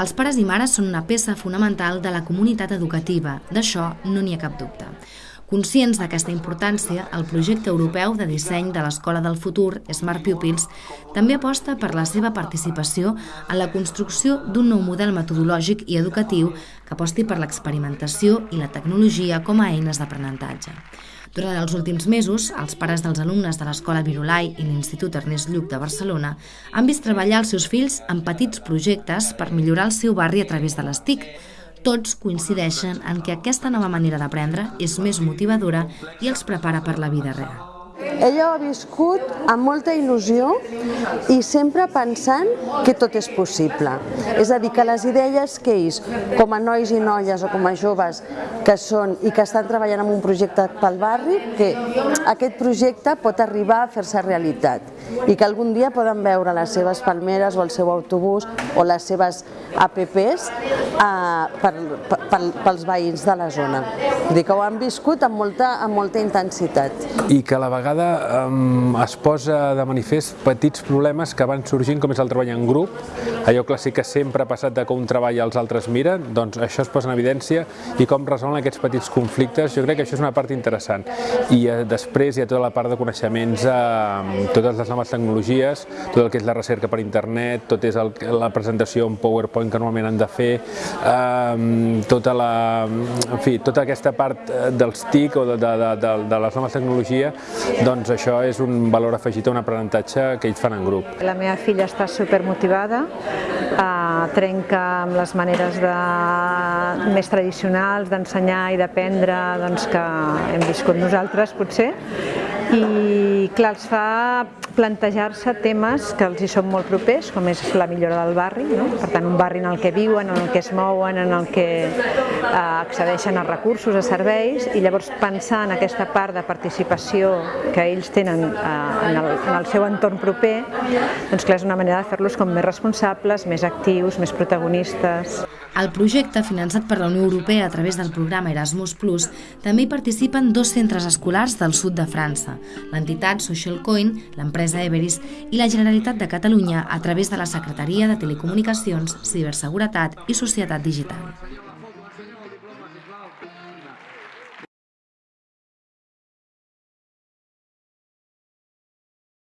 Els pares i mares són una peça fonamental de la comunitat educativa, d'això no n'hi ha cap dubte. Conscients d'aquesta importància, el projecte europeu de disseny de l'Escola del Futur, Smart Pupils, també aposta per la seva participació en la construcció d'un nou model metodològic i educatiu que aposti per l'experimentació i la tecnologia com a eines d'aprenentatge. Durant els últims mesos, els pares dels alumnes de l'Escola Virolai i l'Institut Ernest Lluc de Barcelona han vist treballar els seus fills en petits projectes per millorar el seu barri a través de les TIC, tots coincideixen en que aquesta nova manera d'aprendre és més motivadora i els prepara per la vida real. Ella ho ha viscut amb molta il·lusió i sempre pensant que tot és possible. És a dir, que les idees que ells, com a nois i noies o com a joves que són i que estan treballant en un projecte pel barri, que aquest projecte pot arribar a fer-se realitat i que algun dia poden veure les seves palmeres o el seu autobús o les seves APPs eh, per, per, pels veïns de la zona. Vull dir que ho han viscut amb molta, amb molta intensitat. I que a la vegada eh, es posa de manifest petits problemes que van sorgint, com és el treball en grup, allò clàssic que sempre ha passat de que un treball i els altres miren, doncs això es posa en evidència i com resolen aquests petits conflictes, jo crec que això és una part interessant. I eh, després hi ha tota la part de coneixements, eh, totes les noves tecnologies, tot el que és la recerca per internet, tot és el, la presentació en PowerPoint que normalment han de fer, eh, tota, la, en fi, tota aquesta part eh, dels TIC o de, de, de, de les noves tecnologies, doncs això és un valor afegit a un aprenentatge que ells fan en grup. La meva filla està supermotivada, eh, trenca amb les maneres de, més tradicionals d'ensenyar i d'aprendre doncs, que hem viscut nosaltres potser i clar, els fa plantejar-se temes que els hi són molt propers, com és la millora del barri, no? per tant un barri en el que viuen, en el que es mouen, en el que eh, accedeixen a recursos, a serveis, i llavors pensar en aquesta part de participació que ells tenen eh, en, el, en el seu entorn proper, doncs clar, és una manera de fer-los com més responsables, més actius, més protagonistes. Al projecte, finançat per la Unió Europea a través del programa Erasmus+, també hi participen dos centres escolars del sud de França, l'entitat Social Coin, l'empresa Everis i la Generalitat de Catalunya a través de la Secretaria de Telecomunicacions, Ciberseguretat i Societat Digital.